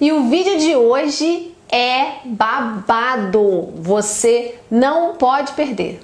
E o vídeo de hoje é babado, você não pode perder.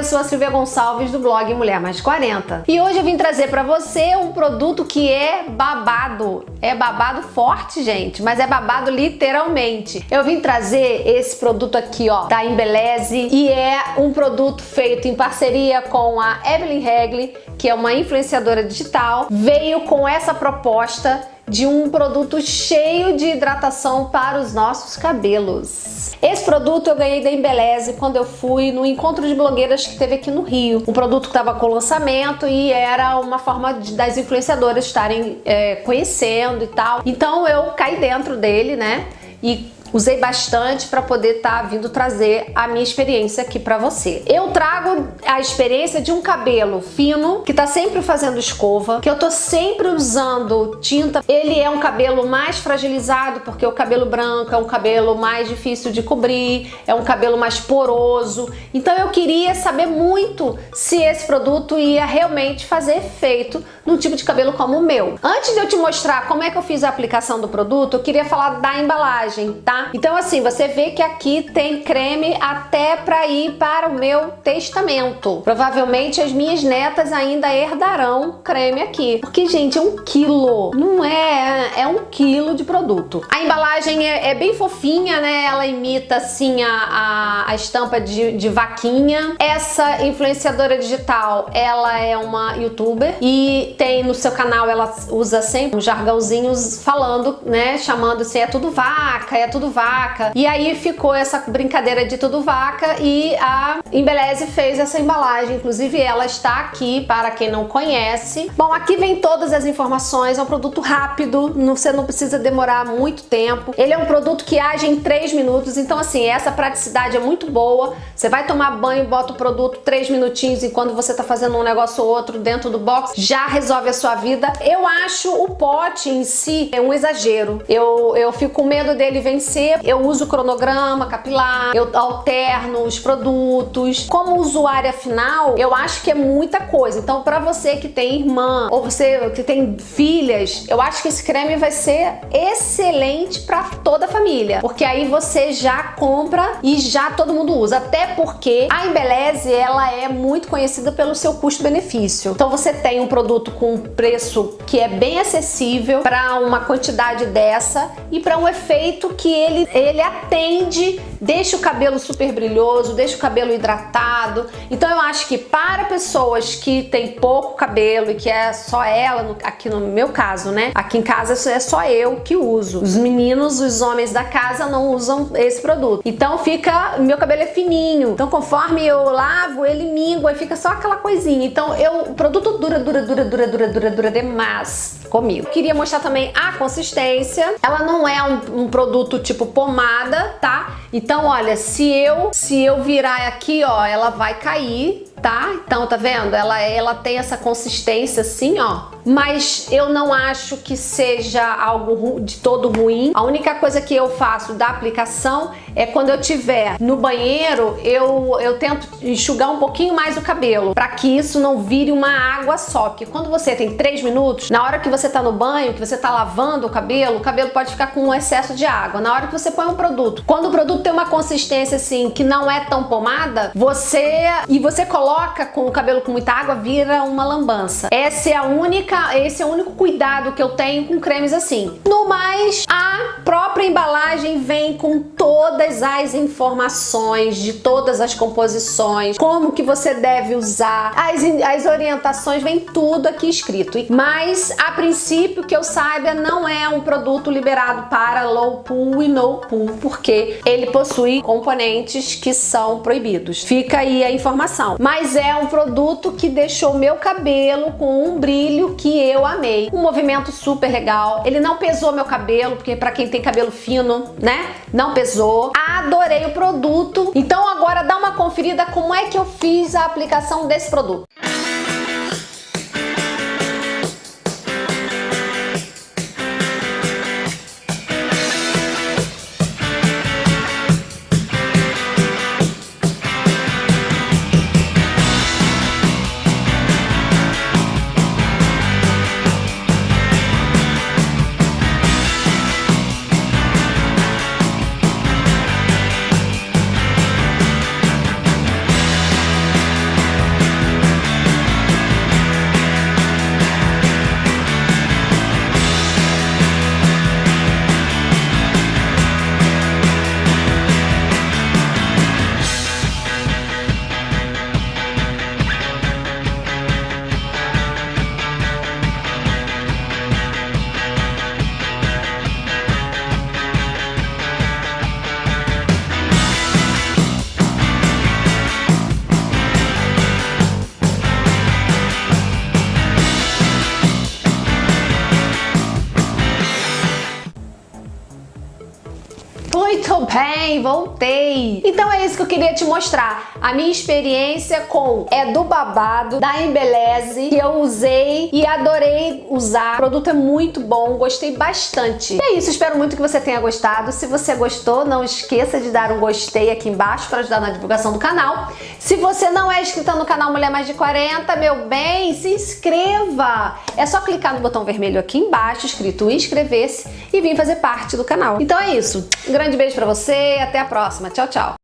Eu sou a Silvia Gonçalves do blog Mulher Mais 40 e hoje eu vim trazer para você um produto que é babado. É babado forte, gente, mas é babado literalmente. Eu vim trazer esse produto aqui, ó, da Embeleze e é um produto feito em parceria com a Evelyn Regli, que é uma influenciadora digital. Veio com essa proposta de um produto cheio de hidratação para os nossos cabelos. Esse produto eu ganhei da Embeleze quando eu fui no encontro de blogueiras que teve aqui no Rio. O produto estava com lançamento e era uma forma de, das influenciadoras estarem é, conhecendo e tal. Então eu caí dentro dele, né? E Usei bastante para poder estar tá vindo trazer a minha experiência aqui para você. Eu trago a experiência de um cabelo fino, que tá sempre fazendo escova, que eu tô sempre usando tinta. Ele é um cabelo mais fragilizado, porque o cabelo branco é um cabelo mais difícil de cobrir, é um cabelo mais poroso. Então eu queria saber muito se esse produto ia realmente fazer efeito num tipo de cabelo como o meu. Antes de eu te mostrar como é que eu fiz a aplicação do produto, eu queria falar da embalagem, tá? Então assim, você vê que aqui tem creme até para ir para o meu testamento. Provavelmente as minhas netas ainda herdarão creme aqui. Porque, gente, é um quilo. Não é... É um quilo de produto. A embalagem é, é bem fofinha, né? Ela imita, assim, a, a, a estampa de, de vaquinha. Essa influenciadora digital, ela é uma youtuber e tem no seu canal, ela usa sempre um jargãozinho falando, né? Chamando assim, é tudo vaca, é tudo vaca. E aí ficou essa brincadeira de tudo vaca e a Embeleze fez essa embalagem. Inclusive ela está aqui para quem não conhece. Bom, aqui vem todas as informações. É um produto rápido, você não precisa demorar muito tempo. Ele é um produto que age em 3 minutos. Então assim, essa praticidade é muito boa. Você vai tomar banho, bota o produto 3 minutinhos e quando você está fazendo um negócio ou outro dentro do box, já resolve a sua vida. Eu acho o pote em si é um exagero. Eu, eu fico com medo dele vencer eu uso cronograma capilar, eu alterno os produtos. Como usuária final, eu acho que é muita coisa. Então, para você que tem irmã ou você que tem filhas, eu acho que esse creme vai ser excelente para toda a família. Porque aí você já compra e já todo mundo usa. Até porque a Embeleze, ela é muito conhecida pelo seu custo-benefício. Então, você tem um produto com um preço que é bem acessível para uma quantidade dessa e para um efeito que ele ele, atende, deixa o cabelo super brilhoso, deixa o cabelo hidratado. Então eu acho que para pessoas que têm pouco cabelo e que é só ela, no, aqui no meu caso, né? Aqui em casa é só eu que uso. Os meninos, os homens da casa não usam esse produto. Então fica, meu cabelo é fininho. Então conforme eu lavo, ele mingua e fica só aquela coisinha. Então eu, o produto dura, dura, dura, dura, dura, dura, dura demais comigo. Queria mostrar também a consistência. Ela não é um, um produto tipo pomada, tá? Então, olha, se eu, se eu virar aqui, ó, ela vai cair, tá? Então, tá vendo? Ela, ela tem essa consistência assim, ó. Mas eu não acho que seja algo de todo ruim. A única coisa que eu faço da aplicação é quando eu tiver no banheiro, eu, eu tento enxugar um pouquinho mais o cabelo, para que isso não vire uma água só. Porque quando você tem 3 minutos, na hora que você tá no banho, que você tá lavando o cabelo, o cabelo pode ficar com um excesso de água. Na hora que você põe um produto, quando o produto tem uma consistência assim, que não é tão pomada, você... e você coloca coloca com o cabelo com muita água, vira uma lambança. Essa é a única, esse é o único cuidado que eu tenho com cremes assim. No mais, a própria embalagem vem com todas as informações de todas as composições, como que você deve usar, as, as orientações, vem tudo aqui escrito. Mas, a princípio, que eu saiba, não é um produto liberado para low pool e no pool, porque ele possui componentes que são proibidos. Fica aí a informação. Mas é um produto que deixou meu cabelo com um brilho que eu amei. Um movimento super legal. Ele não pesou meu cabelo, porque para quem tem cabelo fino, né? Não pesou. Adorei o produto. Então agora dá uma conferida como é que eu fiz a aplicação desse produto. Tô bem, voltei. Então é isso que eu queria te mostrar. A minha experiência com é do babado da Embeleze que eu usei e adorei usar. O produto é muito bom, gostei bastante. E é isso, espero muito que você tenha gostado. Se você gostou, não esqueça de dar um gostei aqui embaixo para ajudar na divulgação do canal. Se você não é inscrito no canal Mulher Mais de 40, meu bem, se inscreva! É só clicar no botão vermelho aqui embaixo, escrito inscrever-se e vir fazer parte do canal. Então é isso. Um grande beijo pra você e até a próxima. Tchau, tchau!